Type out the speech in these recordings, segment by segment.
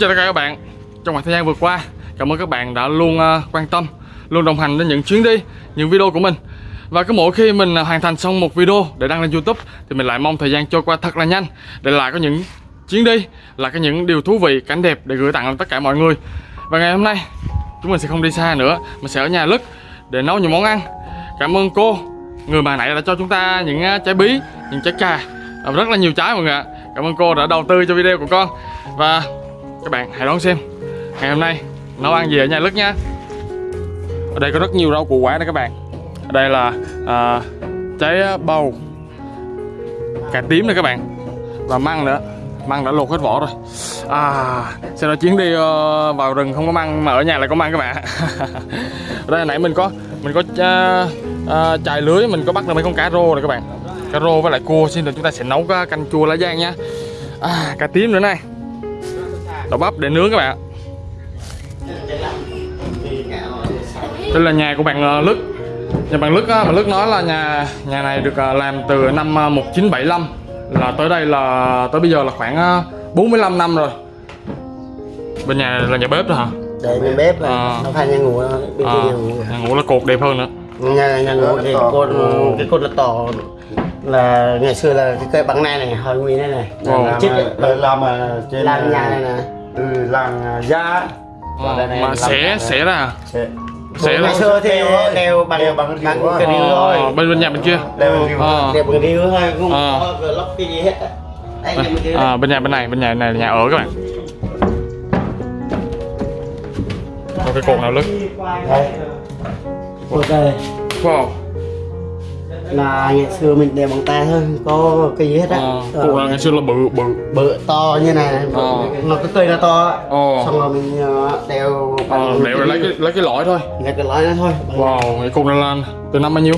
chào tất cả các bạn. Trong khoảng thời gian vừa qua Cảm ơn các bạn đã luôn ờ, quan tâm Luôn đồng hành đến những chuyến đi Những video của mình. Và cứ mỗi khi mình ờ, hoàn thành xong một video để đăng lên Youtube Thì mình lại mong thời gian trôi qua thật là nhanh Để lại có những chuyến đi Là có những điều thú vị, cảnh đẹp để gửi tặng đến tất cả mọi người. Và ngày hôm nay Chúng mình sẽ không đi xa nữa Mình sẽ ở nhà Lức để nấu những món ăn. Cảm ơn cô Người bà nãy đã cho chúng ta những ờ, trái bí Những trái cà Rất là nhiều trái mọi người ạ. Cảm ơn cô đã đầu tư cho video của con. Và các bạn hãy đón xem. Ngày hôm nay nấu ăn gì ở nhà Lức nha. Ở đây có rất nhiều rau củ quả đây các bạn. Ở đây là à, trái bầu cà tím nè các bạn. Và măng nữa. Măng đã luộc hết vỏ rồi. À sau đó chuyến đi uh, vào rừng không có măng mà ở nhà lại có măng các bạn? Ở đây nãy mình có mình có uh, uh, chài lưới mình có bắt được mấy con cá rô này các bạn. Cá rô với lại cua xin được chúng ta sẽ nấu canh chua lá giang nha. À, cà tím nữa này đậu bắp để nướng các bạn. Đây là nhà của bạn ờ, Lức. Nhà bạn Lức á, bạn Lức nói là nhà nhà này được ờ, làm từ năm 1975 ờ, là tới đây là tới bây giờ là khoảng 45 năm rồi. Bên nhà là nhà bếp đó hả? Đây nhà bếp này. À. nó phải nhà ngủ bên à, kia nhà ngủ. Nhà ngủ là cột đẹp hơn nữa. Nhà nhà ngủ thì cột cái cột là tỏ là ngày xưa là cái cây bằng này này hồi nguyên này. Này làm chết Đây làm ở trên làm nhà này nè. từ làng Gia Ờ, đây này mà làm xẻ nhà xẻ ra à? Sẽ xẻ ngày xưa thì đều bằng Đều bằng cái rìu Ờ, thôi. bên bên nhà bên kia. Là. Ờ. đều bằng rìu thôi không Ờ. có lóc cái gì hết á. đây nhà bên kia à, bên nhà bên này bên nhà này là nhà ở các bạn. Có cái cột nào Lức đây. Cột đây. Wow là ngày xưa mình đều bằng tay thôi có cái gì hết á à, Ờ. là ngày xưa là bự bự bự to như này này. Ờ. nó cái cây nó to. Ồ. xong rồi mình ờ, đeo Ờ, đeo rồi lấy cái lấy cái lõi thôi lấy cái lõi đó thôi Wow, cái cục này là từ năm bao nhiêu?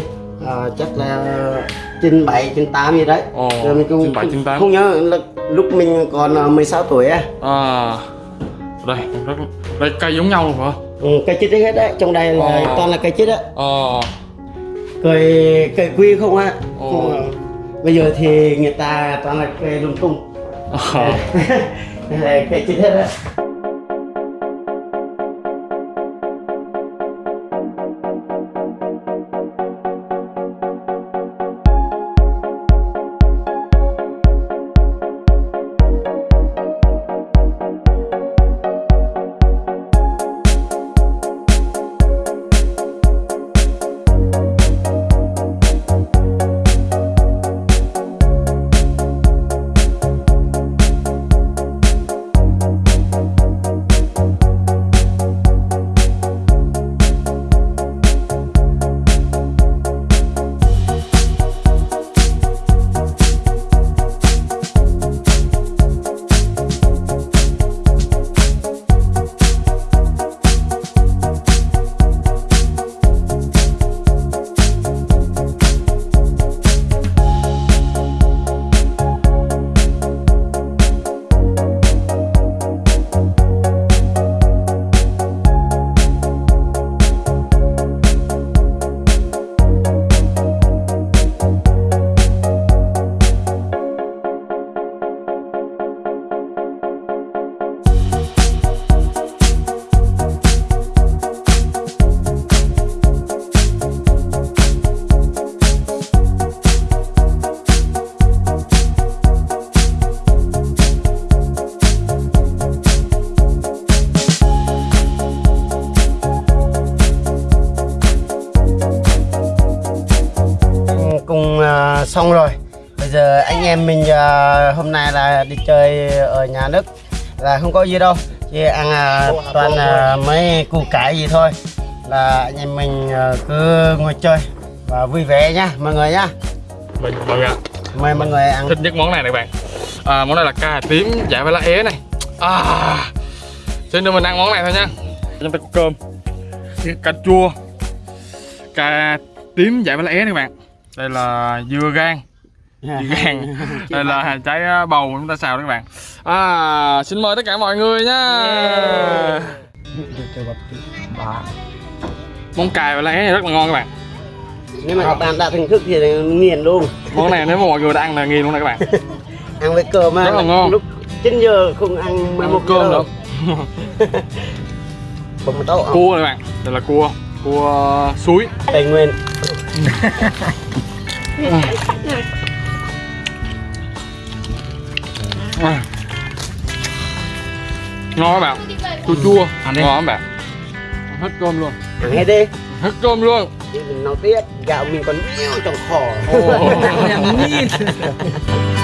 Ờ, chắc là trên 7, trên 8 gì đấy Ồ, Rồi mình cũng, trên 7, trên 8. Không nhớ là lúc mình còn ờ, 16 tuổi á À, đây, rất, đây cây giống nhau luôn hả? ừ, Cây chít hết đấy, trong đây là Ồ. toàn là cây chít á Ờ, Cây, cây quy không á. Không, Bây giờ thì người ta toàn là cây lung tung ờ. Đây là cây chít hết á xong rồi. Bây giờ anh em mình à, hôm nay là đi chơi ở nhà nước là không có gì đâu. Chỉ ăn à, toàn à, mấy củ cải gì thôi. Là anh em mình à, cứ ngồi chơi và vui vẻ nhá mọi người nhá Mình mọi người ạ. Mời mọi người ăn. Thích nhất món này này bạn. À, món này là cà tím dạ với lá é này. À, xin đưa mình ăn món này thôi nha. Chúng ta có cơm. Cà chua. Cà tím dạ với lá é này bạn đây là dưa gan. Dưa gan. Đây là trái bầu chúng ta xào đấy các bạn. À, xin mời tất cả mọi người nha. Món cà và lá này rất là ngon các bạn. Nếu mà các bạn đã thưởng thức thì nghiền luôn. Món này nếu mà mọi người đã ăn là nghiền luôn này các bạn. Ăn với cơm á Rất là ngon. lúc 9 giờ không ăn 11 Ăn cơm không cua này bạn. Đây là cua. Cua suối. Tây nguyên À. ngon các bạn. Chua chua. Ngon các bạn. Hết cơm luôn. Ăn hết đi. Hết cơm luôn. Nấu tiết gạo mình còn nhiều trong khỏ là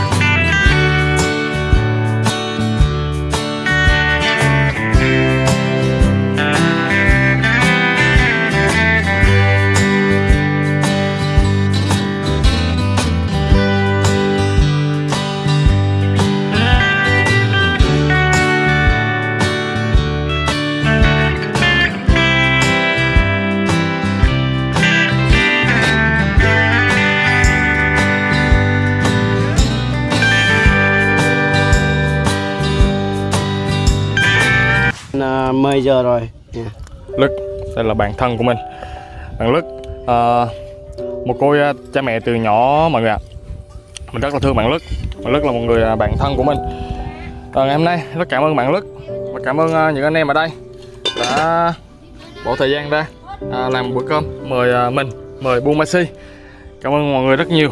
10 giờ rồi. Nha. Lức đây là bạn thân của mình. Bạn Lức ờ, một cô ờ, cha mẹ từ nhỏ mọi người ạ. Mình rất là thương bạn Lức bạn Lức là một người ờ, bạn thân của mình. Ờ, ngày hôm nay rất cảm ơn bạn Lức và cảm ơn những anh em ở đây đã bỏ thời gian ra à, làm bữa cơm mời ờ, mình mời Buôn Ma Si cảm ơn mọi người rất nhiều.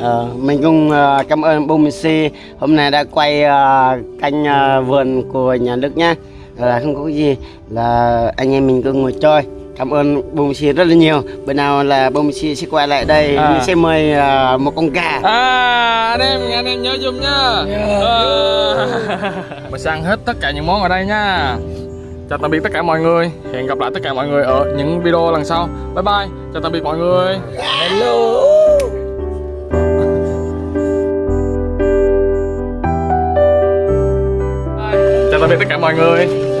Ờ, mình cũng ờ, cảm ơn Messi hôm nay đã quay ờ, canh ờ, vườn của nhà nước nhá là không có gì là anh em mình cứ ngồi chơi cảm ơn Bông Messi rất là nhiều bữa nào là Bông Messi sẽ quay lại đây À. sẽ mời ờ, một con gà À, anh em, anh em nhớ giùm nha. Ờ. Mình sẽ ăn hết tất cả những món ở đây nha. Chào tạm biệt tất cả mọi người. Hẹn gặp lại tất cả mọi người ở những video lần sau. Bye bye. Chào tạm biệt mọi người. hello Chào tạm biệt tất cả mọi người.